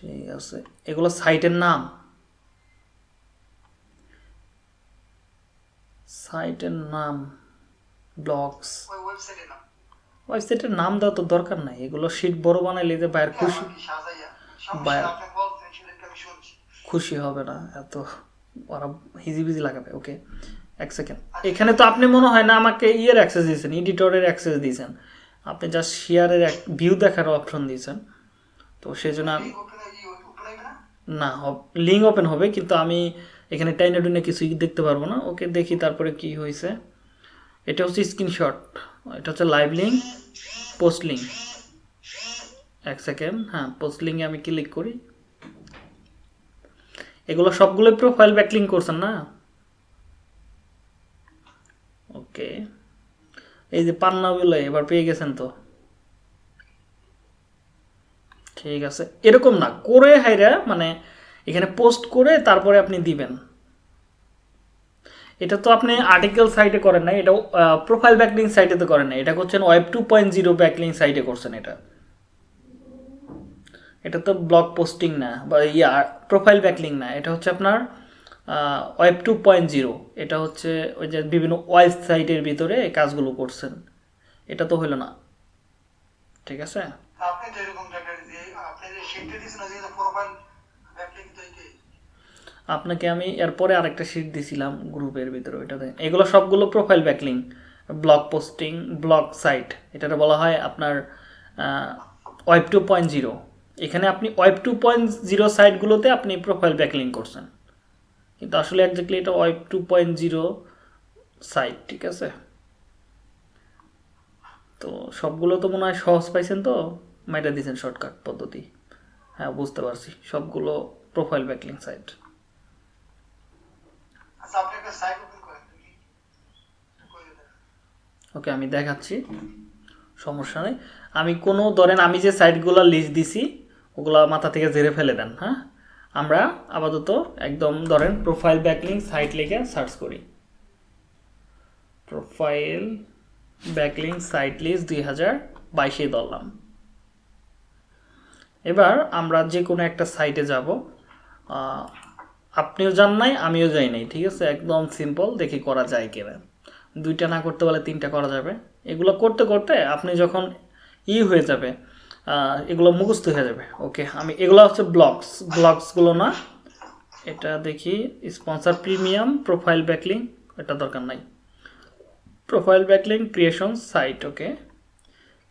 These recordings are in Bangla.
ঠিক আছে এগুলো সাইটের নাম। সাইটের নাম ব্লগস। ওই ওয়েবসাইটের নাম। দেওয়া তো দরকার নাই। এগুলো শিট বড় বানাইলে যে বাইরে খুশি আমার কি সাজাইয়া সমস্যা বায়া- আপনি বলতেন সেটাকে আমি শুনছি। খুশি হবে না। এত ওরা হিজিবিজি লাগাবে ওকে? এক সেকেন্ড। এখানে তো আপনি মনে হয় না আমাকে ইয়ের অ্যাক্সেস দিয়েছেন এডিটরের অ্যাক্সেস দিয়েছেন। আপনি জাস্ট শেয়ারের এক ভিউ দেখার অপশন দিয়েছেন। তো সেই জন্য আমি ওপেন ওপেন হইবে না লিঙ্ক ওপেন হবে, কিন্তু আমি এখানে টাইনে টুইনে কিছুই দেখতে পারব না। ওকে দেখি তারপরে কি হয়েছে। এটা হচ্ছে স্ক্রিনশট এটা হচ্ছে লাইভ লিঙ্ক পোস্ট লিঙ্ক এক সেকেন্ড হ্যাঁ পোস্ট লিঙ্কে আমি ক্লিক করি। এগুলো সবগুলোই প্রোফাইল ব্যাকলিং করছেন না? ওকে। এই যে পান্নাগুলো এবার পেয়ে গেছেন তো। ঠিক আছে। এরকম না, করে হাইরা মানে এখানে পোস্ট করে তারপরে আপনি দিবেন। এটা তো আপনি আর্টিকেল সাইটে করেন না এটা প্রোফাইল ব্যাকলিং সাইটে তো করেন না এটা করছেন web two point zero backlink সাইটে করছেন এটা। এটা তো ব্লগ পোস্টিং না, বা ইয়া প্রোফাইল ব্যাকলিং না। এটা হচ্ছে আপনার ওয়েব টু পয়েন্ট জিরো এটা হচ্ছে ওই যে বিভিন্ন ওয়েবসাইটের ভিতরে কাজগুলো করছেন। এটা তো হলো না। ঠিক আছে? আপনি আপনাকে আমি এরপরে আরেকটা শিট দিছিলাম গ্রুপের ভিতরে ওইটাতে। এগুলো সবগুলো profile backlink blog posting blog site এটাতে বলা হয় আপনার ওয়েব টু পয়েন্ট জিরো এখানে আপনি ওয়েব টু পয়েন্ট জিরো সাইটগুলোতে আপনি প্রোফাইল ব্যাকলিং করছেন। কিন্তু আসলে একজাক্টলি এটা web two point zero site ঠিক আছে? তো সবগুলো তো মনে হয় সহজ পাইছেন তো? মাইটা দিয়েছেন শর্টকাট পদ্ধতি। হ্যাঁ বুঝতে পারছি। সবগুলো প্রোফাইল ব্যাকলিং সাইট ওকে আমি দেখাচ্ছি। সমস্যা নেই। আমি কোনো ধরেন আমি যে সাইটগুলো লিস্ট দিছি ওগুলো মাথা থেকে ঝেড়ে ফেলে দেন হ্যাঁ? আমরা আপাতত একদম ধরেন প্রোফাইল ব্যাকলিং সাইট লিখে সার্চ করি। প্রোফাইল ব্যাকলিং সাইট লিস্ট দুই হাজার বাইশে ধরলাম। এবার আমরা যে কোনো একটা সাইটে যাব। আপনিও যান নাই, আমিও যাই নাই, ঠিক আছে? একদম সিম্পল দেখি করা যায় কিনা। দুইটা না করতে পারলে তিনটা করা যাবে। এগুলো করতে করতে আপনি যখন ই হয়ে যাবে এগুলো মুখস্থ হয়ে যাবে। ওকে আমি, এগুলো হচ্ছে ব্লগস ব্লগসগুলো না, এটা দেখি স্পন্সর প্রিমিয়াম প্রোফাইল ব্যাকলিং এটা দরকার নাই। Profile backlink creation site okay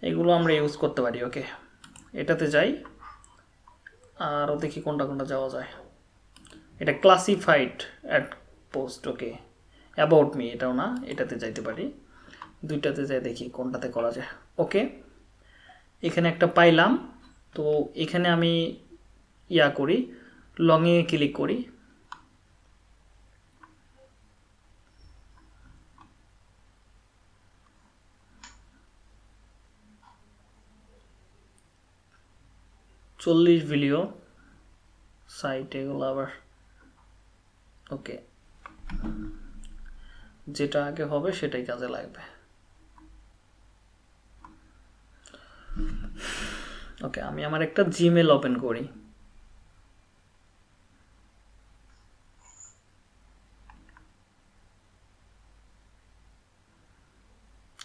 এগুলো আমরা ইউজ করতে পারি ওকে এটাতে যাই। আরও দেখি কোনটা কোনটা যাওয়া যায়। এটা classified ad post okay about me এটাও না, এটাতে যাইতে পারি। দুইটাতে যাই দেখি কোনটাতে করা যায় ওকে এখানে একটা পাইলাম, তো এখানে আমি ইয়া করি লংয়ে ক্লিক করি। চল্লিশ ভিডিও সাইট এগুলো আবার। ওকে যেটা আগে হবে সেটাই কাজে লাগবে। ওকে আমি আমার একটা জিমেল ওপেন করি।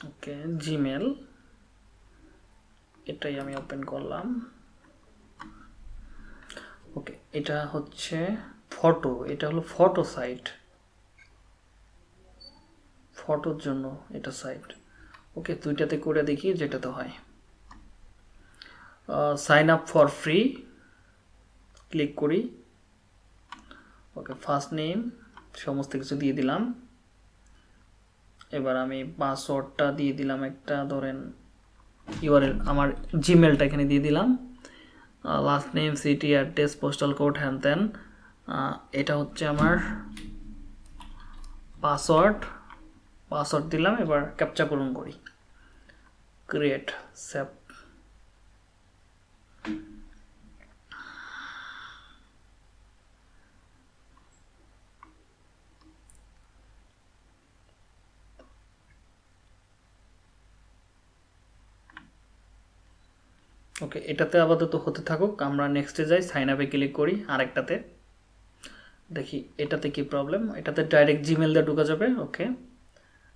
ওকে জিমেল এটাই আমি ওপেন করলাম। এটা হচ্ছে ফটো এটা হলো ফটো সাইট ফটোর জন্য এটা সাইট ওকে দুইটাতে করে দেখি যেটাতে হয়। Sign up for free click করি। ওকে ফার্স্ট নেম সমস্ত কিছু দিয়ে দিলাম। এবার আমি পাসওয়ার্ডটা দিয়ে দিলাম একটা, ধরেন ইউআরএল আমার জিমেলটা এখানে দিয়ে দিলাম। Last name city address postal code হ্যান ত্যান এটা হচ্ছে আমার পাসওয়ার্ড পাসওয়ার্ড দিলাম, এবার ক্যাপচা পূরণ করি। ক্রিয়েট সেভ ওকে, এটাতে আপাতত হতে থাকুক, আমরা নেক্সটে যাই সাইন আপে ক্লিক করি, আরেকটাতে। দেখি, এটাতে কি প্রবলেম এটাতে ডাইরেক্ট জিমেল দিয়ে ঢুকা যাবে, ওকে।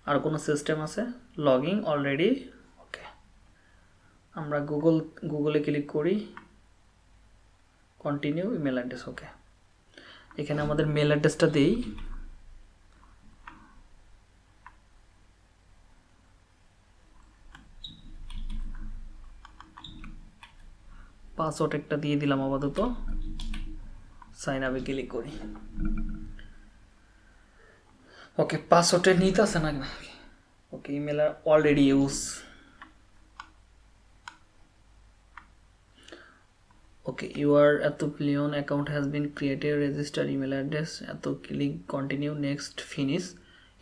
আর কোনো সিস্টেম আছে? Login already okay. আমরা গুগল গুগলে ক্লিক করি। Continue email address okay. এখানে আমাদের মেল অ্যাড্রেসটা দিই। পাসওয়ার্ড একটা দিয়ে দিলাম আপাতত। সাইন আপে ক্লিক করি। ওকে পাসওয়ার্ডটা নিতে আছে না okay email already use okay your এত pillion account has been created register email address এত click continue next finish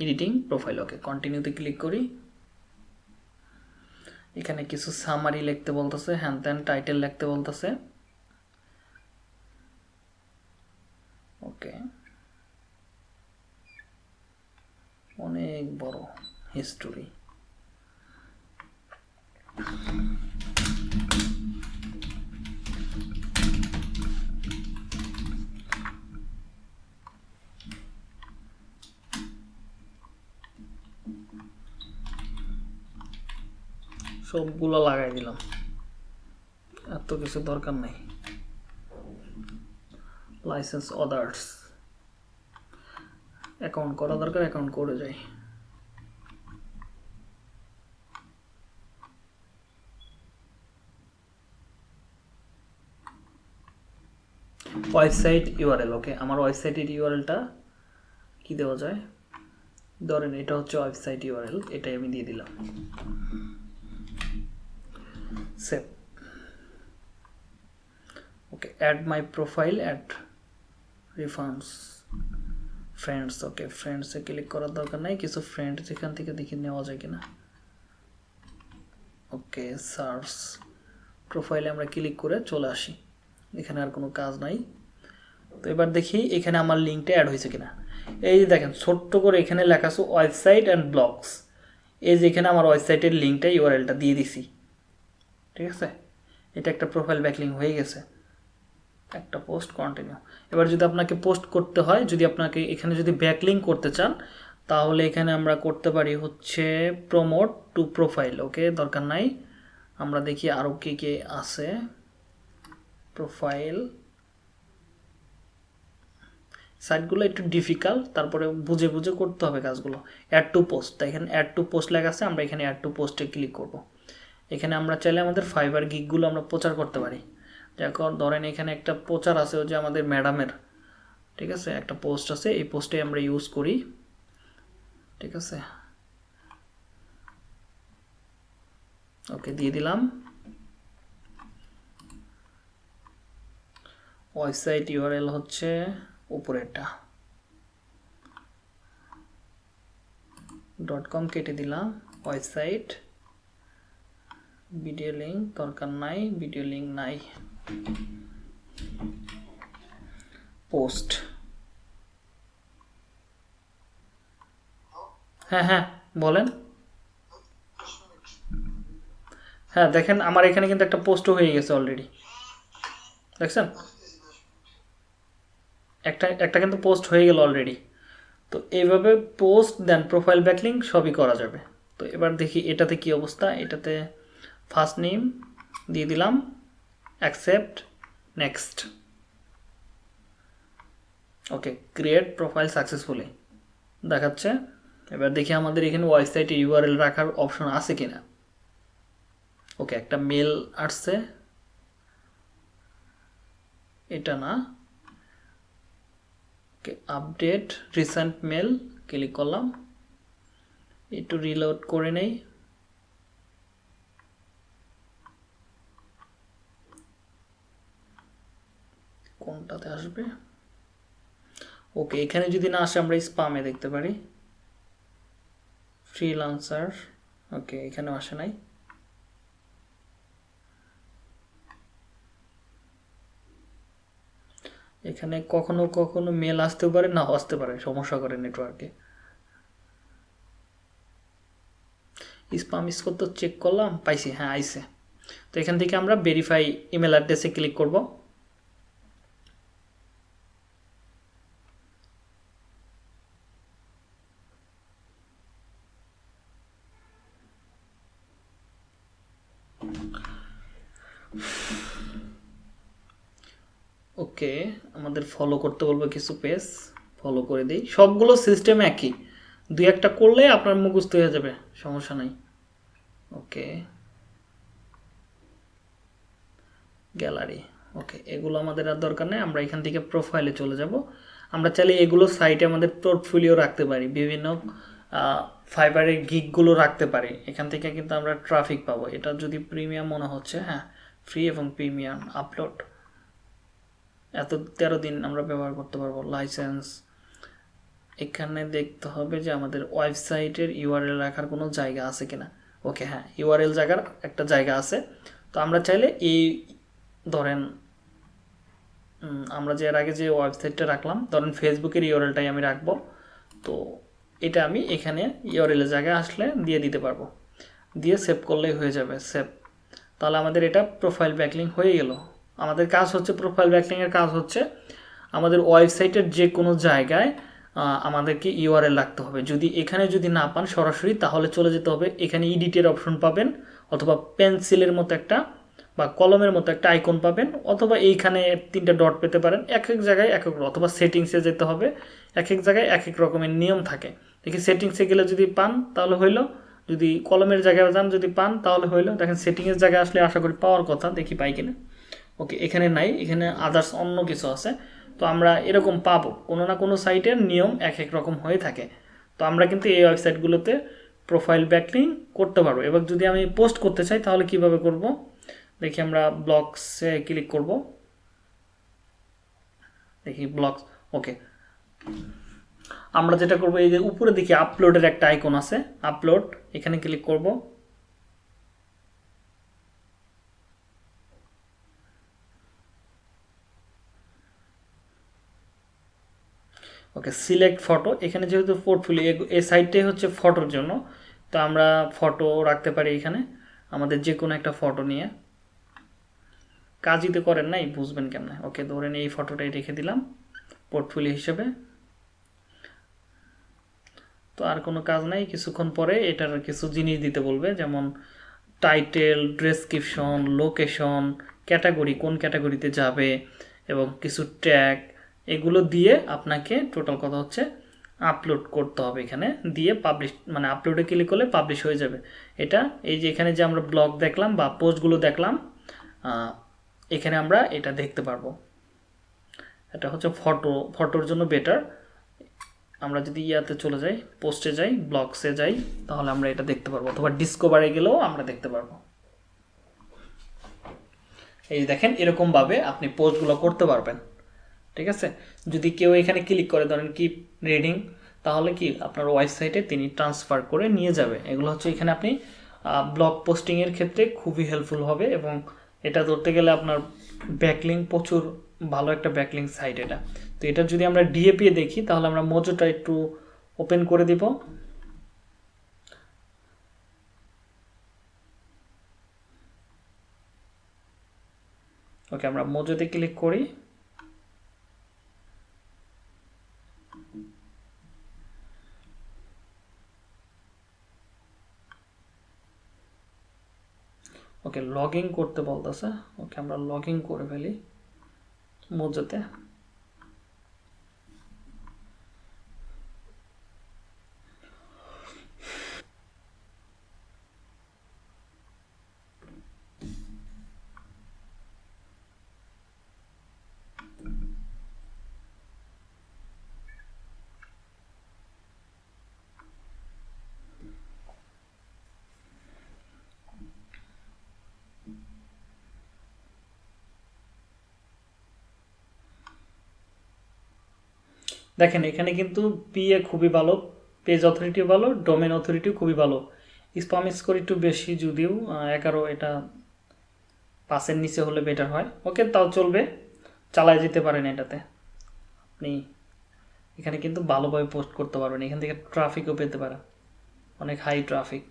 editing profile okay কন্টিনিউতে ক্লিক করি। এখানে কিছু সামারি লিখতে বলতেছে হ্যান ত্যান টাইটেল লিখতে বলতেছে। ওকে অনেক বড় হিস্টোরি সবগুলো লাগাই দিলাম। এত কিছু দরকার নাই। লাইসেন্স অদার্স অ্যাকাউন্ট করা দরকার অ্যাকাউন্ট করে যাই। ওয়েবসাইট ইউআরএল ওকে আমার ওয়েবসাইটের ইউআরএলটা কি দেওয়া যায়? ধরেন এটা হচ্ছে ওয়েবসাইট ইউআরএল এটাই আমি দিয়ে দিলাম। Save okay add my profile add refunds friends okay ফ্রেন্ডসে click করার দরকার নাই, কিছু ফ্রেন্ড যেখান থেকে দেখে নেওয়া যায় কিনা? ওকে সার্চ প্রোফাইলে আমরা ক্লিক করে চলে আসি। এখানে আর কোনো কাজ নাই। তো এবার দেখি এখানে আমার লিঙ্কটা অ্যাড হয়েছে কিনা। এই যে দেখেন, ছোট্ট করে এখানে লেখা আছে ওয়েবসাইট অ্যান্ড ব্লগস এই যে এখানে আমার ওয়েবসাইটের লিঙ্কটা ইউআরএলটা দিয়ে দিছি। ঠিক আছে? এটা একটা প্রোফাইল ব্যাকলিং হয়ে গেছে। একটা পোস্ট কন্টিনিউ এবার যদি আপনাকে পোস্ট করতে হয়, যদি আপনাকে এখানে যদি ব্যাকলিং করতে চান, তাহলে এখানে আমরা করতে পারি হচ্ছে প্রমোট টু প্রোফাইল ওকে দরকার নাই। আমরা দেখি আরও কে কে আছে। প্রোফাইল সাইটগুলো একটু ডিফিকাল্ট তারপরে বুঝে বুঝে করতে হবে কাজগুলো। অ্যাড টু পোস্ট এখানে অ্যাড টু পোস্ট লেখা আছে, আমরা এখানে অ্যাড টু পোস্টে ক্লিক করব। এখানে আমরা চাইলে আমাদের ফাইবার গিকগুলো আমরা প্রচার করতে পারি। যখন ধরেন এখানে একটা প্রচার আছে যে আমাদের ম্যাডামের ঠিক আছে? একটা পোস্ট আছে, এই পোস্টে আমরা ইউজ করি, ঠিক আছে? ওকে দিয়ে দিলাম। ওয়েবসাইট ইউআরএল হচ্ছে উপরেরটা। ডট কম কেটে দিলাম ওয়েবসাইট ভিডিও লিঙ্ক দরকার নাই, ভিডিও লিঙ্ক নাই। পোস্ট। হ্যাঁ হ্যাঁ বলেন। হ্যাঁ দেখেন আমার এখানে কিন্তু একটা পোস্টও হয়ে গেছে অলরেডি দেখছেন? একটা একটা কিন্তু পোস্ট হয়ে গেল অলরেডি তো এইভাবে পোস্ট দেন প্রোফাইল ব্যাকলিং সবই করা যাবে। তো এবার দেখি এটাতে কি অবস্থা, এটাতে ফার্স্ট নেম দিয়ে দিলাম accept next okay create profile successfully দেখাচ্ছে, এবার দেখি আমাদের এখানে ওয়েবসাইটে ইউআরএল রাখার অপশন আছে কিনা। ওকে একটা মেল আসছে। এটা না। Okay update recent mail click করলাম। একটু রিলোড করে নেই। কোনটাতে আসবে? ওকে, এখানে যদি না আসে আমরা স্পামে দেখতে পারি। ফ্রিলান্সার ওকে, এখানেও আসে নাই। এখানে কখনো কখনো মেল আসতেও পারে না আসতে পারে, সমস্যা করে নেটওয়ার্কে স্পাম স্কোর তো চেক করলাম, পাইছি হ্যাঁ আইসে তো এখান থেকে আমরা ভেরিফাই ইমেল অ্যাড্রেসে ক্লিক করব। ওকে আমাদের ফলো করতে বলবে কিছু পেজ ফলো করে দিই। সবগুলো সিস্টেম একই। দুই একটা করলে আপনার মুখস্থ হয়ে যাবে, সমস্যা নাই। ওকে গ্যালারি ওকে এগুলো আমাদের আর দরকার নেই, আমরা এখান থেকে প্রোফাইলে চলে যাব। আমরা চাইলে এগুলো সাইটে আমাদের পোর্টফোলিও রাখতে পারি, বিভিন্ন ফাইবারের গিকগুলো রাখতে পারি। এখান থেকে কিন্তু আমরা ট্রাফিক পাবো। এটা যদি প্রিমিয়াম মনে হচ্ছে হ্যাঁ ফ্রি এবং প্রিমিয়াম আপলোড এত তেরো দিন আমরা ব্যবহার করতে পারব। লাইসেন্স এখানে দেখতে হবে যে আমাদের ওয়েবসাইটের ইউআরএল রাখার কোনো জায়গা আছে কিনা। ওকে হ্যাঁ ইউআরএল জায়গার একটা জায়গা আছে। তো আমরা চাইলে এই, ধরেন আমরা যে এর আগে যে ওয়েবসাইটটা রাখলাম, ধরেন ফেসবুকের ইউআরএলটাই আমি রাখব। তো এটা আমি এখানে ইউআরএলের জায়গায় আসলে দিয়ে দিতে পারব। দিয়ে সেভ করলেই হয়ে যাবে সেভ তাহলে আমাদের এটা প্রোফাইল ব্যাকলিং হয়ে গেল। আমাদের কাজ হচ্ছে প্রোফাইল ব্যাকলিংয়ের কাজ হচ্ছে আমাদের ওয়েবসাইটের যে কোনো জায়গায় আমাদেরকে ইউআরএল লাগতে হবে। যদি এখানে যদি না পান সরাসরি, তাহলে চলে যেতে হবে। এখানে এডিটের অপশন পাবেন অথবা পেন্সিলের মতো একটা বা কলমের মতো একটা আইকন পাবেন অথবা এইখানে তিনটা ডট পেতে পারেন। এক এক জায়গায় এক এক অথবা সেটিংসে যেতে হবে। এক এক জায়গায় এক এক রকমের নিয়ম থাকে। দেখি সেটিংসে গেলে যদি পান, তাহলে হইল। যদি কলমের জায়গায় যান যদি পান, তাহলে হইল। দেখেন সেটিংয়ের জায়গায় আসলে আশা করি পাওয়ার কথা। দেখি পাই কিনা। ওকে এখানে নাই, এখানে আদার্স অন্য কিছু আছে। তো আমরা এরকম পাবো। কোনো না কোনো সাইটের নিয়ম এক এক রকম হয়ে থাকে। তো আমরা কিন্তু এই ওয়েবসাইটগুলোতে প্রোফাইল ব্যাকলিং করতে পারব। এবার যদি আমি পোস্ট করতে চাই, তাহলে কীভাবে করব? দেখি আমরা ব্লগসে ক্লিক করব। দেখি ব্লগস ওকে আমরা যেটা করব, এই যে উপরে দেখি আপলোডের একটা আইকন আছে আপলোড এখানে ক্লিক করব। ওকে সিলেক্ট ফটো এখানে যেহেতু পোর্টফোলিও এই সাইটটাই হচ্ছে ফটোর জন্য। তো আমরা ফটো রাখতে পারি এখানে, আমাদের যে কোনো একটা ফটো নিয়ে। কাজই তো করেন নাই, বুঝবেন কেমনে। ওকে ধরেন এই ফটোটাই রেখে দিলাম পোর্টফোলিও হিসেবে। তো আর কোনো কাজ নাই, কিছুক্ষণ পরে এটার কিছু জিনিস দিতে বলবে, যেমন টাইটেল ডেসক্রিপশন লোকেশন ক্যাটাগরি কোন ক্যাটাগরিতে যাবে, এবং কিছু ট্যাগ এগুলো দিয়ে আপনাকে টোটাল কথা হচ্ছে আপলোড করতে হবে এখানে। দিয়ে পাবলিশ মানে আপলোডে ক্লিক করলে পাবলিশ হয়ে যাবে। এটা এই যে এখানে যে আমরা ব্লগ দেখলাম বা পোস্টগুলো দেখলাম এখানে আমরা এটা দেখতে পারব। এটা হচ্ছে ফটো ফটোর জন্য বেটার আমরা যদি ইয়াতে চলে যাই পোস্টে যাই ব্লগসে যাই, তাহলে আমরা এটা দেখতে পারব। অথবা ডিসকভারে গেলেও আমরা দেখতে পারব। এই দেখেন, এরকমভাবে আপনি পোস্টগুলো করতে পারবেন। ঠিক আছে? যদি কেউ এখানে ক্লিক করে, ধরেন কি রিডিং তাহলে কি আপনার ওয়েবসাইটে তিনি ট্রান্সফার করে নিয়ে যাবে। এগুলো হচ্ছে এখানে আপনি ব্লগ পোস্টিংয়ের ক্ষেত্রে খুবই হেল্পফুল হবে এবং এটা ধরতে গেলে আপনার ব্যাকলিং প্রচুর ভালো একটা ব্যাকলিং সাইট এটা। তো এটা যদি আমরা ডিএপি দেখি, তাহলে আমরা মোজোটা একটু ওপেন করে দিব। ওকে, আমরা মোজোতে ক্লিক করি। ওকে লগ ইন করতে বলতেছে। ওকে আমরা লগ ইন করে ফেলি। মোজাতে দেখেন, এখানে কিন্তু পিএ খুবই ভালো পেজ অথরিটিও ভালো ডোমেন অথরিটিও খুবই ভালো। স্পাম স্কোর একটু বেশি যদিও এগারো এটা পাঁচের নিচে হলে বেটার হয়। ওকে তাও চলবে। চালায় যেতে পারেন এটাতে। আপনি এখানে কিন্তু ভালোভাবে পোস্ট করতে পারবেন। এখান থেকে ট্রাফিকও পেতে পারেন। অনেক হাই ট্রাফিক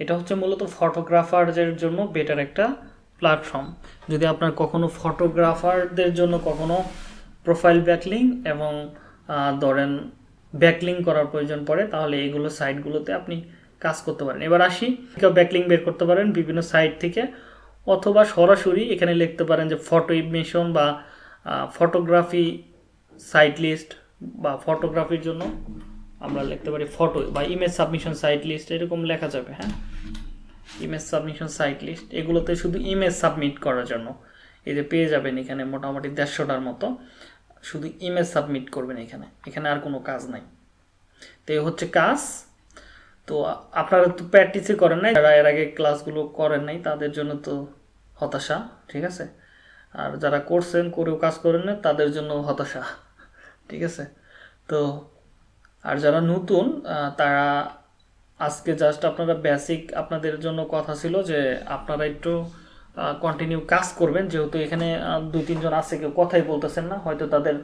এটা হচ্ছে মূলত ফটোগ্রাফারদের জন্য বেটার একটা প্ল্যাটফর্ম যদি আপনার কখনো ফটোগ্রাফারদের জন্য কখনো প্রোফাইল ব্যাকলিং এবং ধরেন ব্যাকলিং করার প্রয়োজন পড়ে, তাহলে এইগুলো সাইটগুলোতে আপনি কাজ করতে পারেন। এবার আসি, কেউ ব্যাকলিং বের করতে পারেন বিভিন্ন সাইট থেকে, অথবা সরাসরি এখানে লিখতে পারেন যে ফটো ইমিশন বা ফটোগ্রাফি সাইট লিস্ট বা ফটোগ্রাফির জন্য আমরা লিখতে পারি ফটো বা ইমেজ সাবমিশন সাইট লিস্ট এরকম লেখা যাবে হ্যাঁ? ইমেজ সাবমিশন সাইট লিস্ট এগুলোতে শুধু ইমেজ সাবমিট করার জন্য। এই যে পেয়ে যাবেন এখানে মোটামুটি দেড়শোটার মতো। শুধু ইমেজ সাবমিট করবেন এখানে। এখানে আর কোনো কাজ নাই। তো এই হচ্ছে কাজ। তো আপনারা তো প্র্যাকটিসই করেন নাই। যারা এর আগে ক্লাসগুলো করেন নাই, তাদের জন্য তো হতাশা, ঠিক আছে? আর যারা করছেন, করেও কাজ করেন না তাদের জন্য হতাশা, ঠিক আছে? তো আর যারা নতুন তারা আজকে জাস্ট আপনারা বেসিক আপনাদের জন্য কথা ছিল যে আপনারা একটু কন্টিনিউ কাজ করবেন। যেহেতু এখানে দুই তিনজন আছে, কেউ কথাই বলতেছেন না। হয়তো তাদের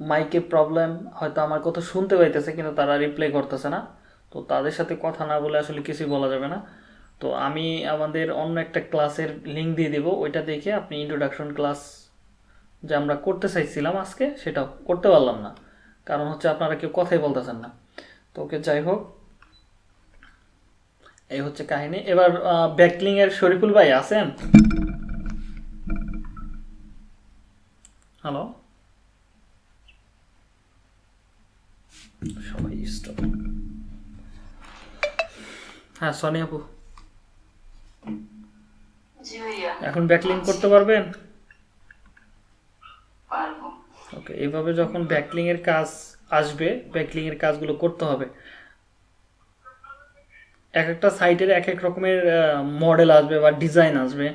মাইকে প্রবলেম হয়তো আমার কথা শুনতে পাইতেছে, কিন্তু তারা রিপ্লাই করতেছে না। তো তাদের সাথে কথা না বলে আসলে কিছুই বলা যাবে না। তো আমি আমাদের অন্য একটা ক্লাসের লিঙ্ক দিয়ে দিব। ওইটা দেখে আপনি ইন্ট্রোডাকশন ক্লাস যে আমরা করতে চাইছিলাম আজকে সেটা করতে পারলাম না। কারণ হচ্ছে আপনারা কেউ কথাই বলতেছেন না। তো ওকে যাই হোক এই হচ্ছে কাহিনী। এবার ব্যাকলিং এর শরীফুল ভাই আছেন? হ্যালো সবাই স্টপ হ্যাঁ সনি আপু। এখন ব্যাকলিং করতে পারবেন? ওকে এইভাবে যখন ব্যাকলিং এর কাজ আসবে ব্যাকলিং এর কাজগুলো করতে হবে এক একটা সাইটের এক এক রকমের মডেল আসবে বা ডিজাইন আসবে।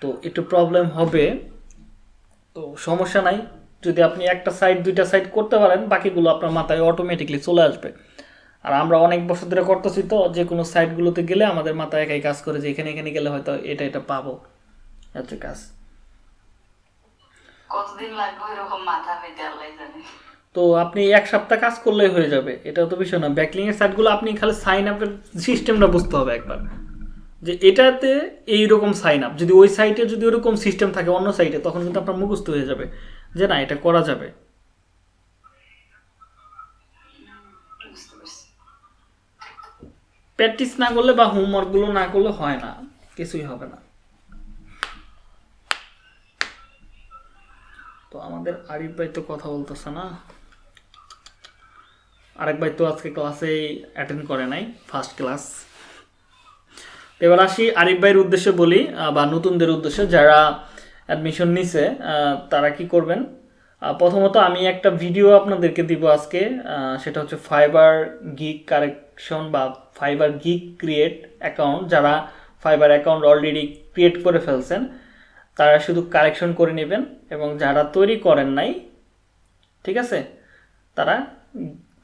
তো একটু প্রবলেম হবে। তো সমস্যা নাই। যদি আপনি একটা সাইট দুইটা সাইট করতে পারেন, বাকিগুলো আপনার মাথায় অটোমেটিকলি চলে আসবে। আর আমরা অনেক বছর ধরে করতেছি তো, যে কোনো সাইটগুলোতে গেলে আমাদের মাথায় একাই কাজ করে যে এখানে এখানে গেলে হয়তো এটা এটা পাবো। হচ্ছে কাজ। কতদিন লাগবে এরকম মাথা পেতে আল্লাহ জানে। তো আপনি এক সপ্তাহ কাজ করলেই হয়ে যাবে। এটা তো বিষয় না। ব্যাকলিং এর সাইটগুলো আপনি খালি সাইন আপের সিস্টেমটা বুঝতে হবে একবার। যে এটাতে এই রকম সাইন আপ যদি ওই সাইটে যদি ওরকম সিস্টেম থাকে অন্য সাইটে তখন কিন্তু আপনার মুখস্থ হয়ে যাবে। যে না, এটা করা যাবে। প্র্যাকটিস না করলে বা হোমওয়ার্কগুলো না করলে হয় না। কিছুই হবে না। তো আমাদের আরিফ ভাই তো কথা বলতেছে না। আরেক ভাই তো আজকে ক্লাসে অ্যাটেন্ড করে নাই ফার্স্ট ক্লাস এবার আসি আরিফ ভাইয়ের উদ্দেশ্যে বলি বা নতুনদের উদ্দেশ্যে। যারা অ্যাডমিশন নিছে তারা কি করবেন? প্রথমত আমি একটা ভিডিও আপনাদেরকে দিব আজকে সেটা হচ্ছে ফাইবার গিগ কারেকশন বা ফাইবার গিগ ক্রিয়েট অ্যাকাউন্ট যারা ফাইবার অ্যাকাউন্ট অলরেডি ক্রিয়েট করে ফেলছেন, তারা শুধু কারেকশন করে নেবেন এবং যারা তৈরি করেন নাই, ঠিক আছে? তারা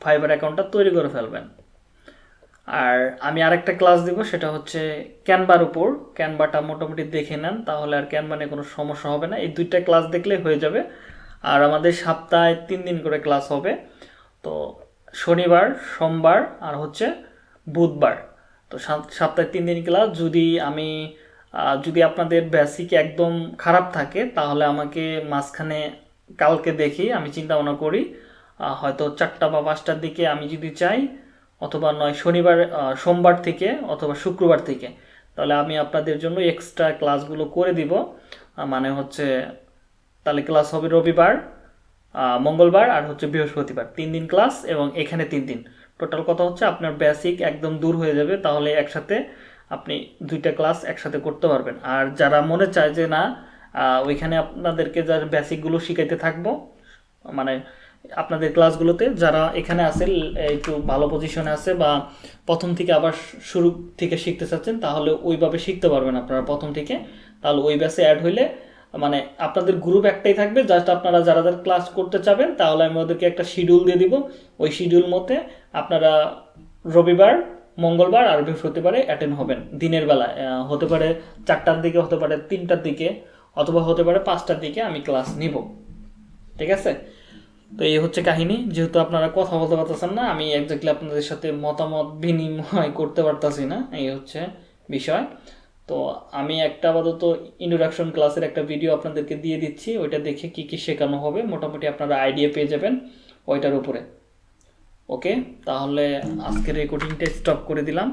ফাইবার অ্যাকাউন্টটা তৈরি করে ফেলবেন। আর আমি আরেকটা ক্লাস দিব, সেটা হচ্ছে ক্যানভার উপর। ক্যানভাটা মোটামুটি দেখে নেন, তাহলে আর ক্যানভা নিয়ে কোনো সমস্যা হবে না। এই দুইটা ক্লাস দেখলে হয়ে যাবে। আর আমাদের সপ্তাহে তিন দিন করে ক্লাস হবে। তো শনিবার, সোমবার আর হচ্ছে বুধবার। তো সাপ- সপ্তাহে তিন দিন ক্লাস যদি আমি যদি আপনাদের বেসিক একদম খারাপ থাকে, তাহলে আমাকে মাঝখানে কালকে দেখি, আমি চিন্তা ভাবনা করি। হয়তো চারটা বা পাঁচটার দিকে আমি যদি চাই, অথবা নয়, শনিবার সোমবার থেকে অথবা শুক্রবার থেকে, তাহলে আমি আপনাদের জন্য এক্সট্রা ক্লাসগুলো করে দিব। মানে হচ্ছে, তাহলে ক্লাস হবে রবিবার মঙ্গলবার আর হচ্ছে বৃহস্পতিবার। তিন দিন ক্লাস এবং এখানে তিন দিন। টোটাল কথা হচ্ছে আপনার বেসিক একদম দূর হয়ে যাবে, তাহলে একসাথে আপনি দুইটা ক্লাস একসাথে করতে পারবেন। আর যারা মনে চায় যে না ওইখানে আপনাদেরকে যার বেসিকগুলো শিখাইতে থাকব মানে আপনাদের ক্লাসগুলোতে যারা এখানে আছে একটু ভালো পজিশনে আছে বা প্রথম থেকে আবার শুরু থেকে শিখতে চাচ্ছেন তাহলে ওইভাবে শিখতে পারবেন আপনারা প্রথম থেকে। তাহলে ওই ব্যাসে অ্যাড হইলে মানে আপনাদের গ্রুপ একটাই থাকবে জাস্ট আপনারা যারা যারা ক্লাস করতে চাবেন তাহলে আমি ওদেরকে একটা শিডিউল দিয়ে দিব। ওই শিডিউল মতে আপনারা রবিবার মঙ্গলবার আর বৃহস্পতিবারে অ্যাটেন্ড হবেন। দিনের আহ, হতে পারে চারটার দিকে হতে পারে তিনটার দিকে অথবা হতে পারে পাঁচটার দিকে আমি ক্লাস নিব। ঠিক আছে? তো এই হচ্ছে কাহিনী। যেহেতু আপনারা কথা বলতে পারতেছেন না, আমি একজাক্টলি আপনাদের সাথে মতামত বিনিময় করতে পারতাছি না, এই হচ্ছে বিষয়। তো আমি একটা আপাতত ইন্ট্রোডাকশন ক্লাসের একটা ভিডিও আপনাদেরকে দিয়ে দিচ্ছি, ওইটা দেখে কি কি শেখানো হবে, মোটামুটি আপনারা আইডিয়া পেয়ে যাবেন ওইটার উপরে। ওকে? তাহলে আজকের রেকর্ডিংটা স্টপ করে দিলাম।